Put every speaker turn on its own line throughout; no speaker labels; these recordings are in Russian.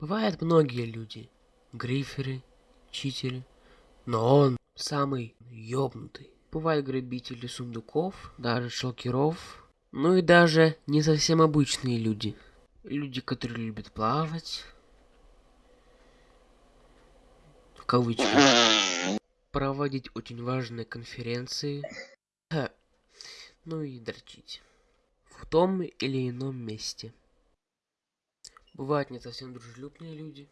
Бывают многие люди. Гриферы, читеры. Но он самый ёбнутый. Бывают грабители сундуков, даже шалкеров. Ну и даже не совсем обычные люди. Люди, которые любят плавать. В кавычках. Проводить очень важные конференции. Ну и дрочить. В том или ином месте. Бывают не совсем дружелюбные люди.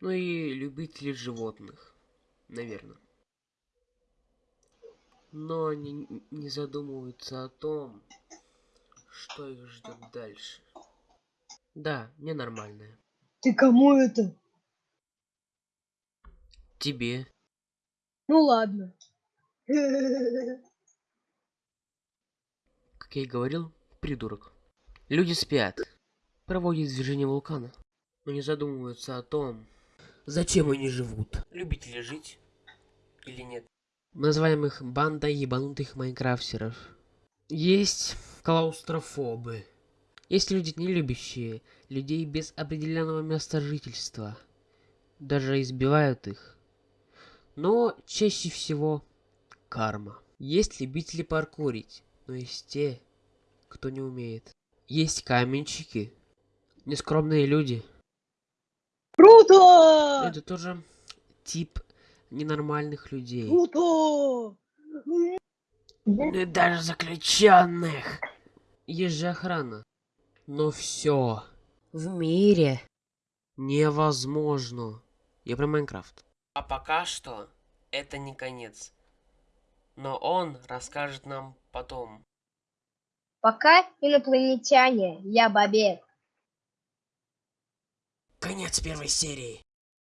Ну и любители животных. Наверное. Но они не задумываются о том, что их ждет дальше. Да, ненормальное.
Ты кому это?
Тебе.
Ну ладно.
Как я и говорил, придурок. Люди спят, проводят движение вулкана, но не задумываются о том, зачем они живут. Любите ли жить или нет. Называем их банда ебанутых майнкрафтеров. Есть клаустрофобы. Есть люди, не любящие людей без определенного места жительства. Даже избивают их. Но чаще всего карма. Есть любители паркурить, но есть те, кто не умеет. Есть каменщики, нескромные люди.
Круто!
Это тоже тип ненормальных людей.
Круто!
Ну и даже заключенных. Есть же охрана. Но все в мире невозможно. Я про Майнкрафт. А пока что это не конец. Но он расскажет нам потом.
Пока инопланетяне, я Бабек.
Конец первой серии.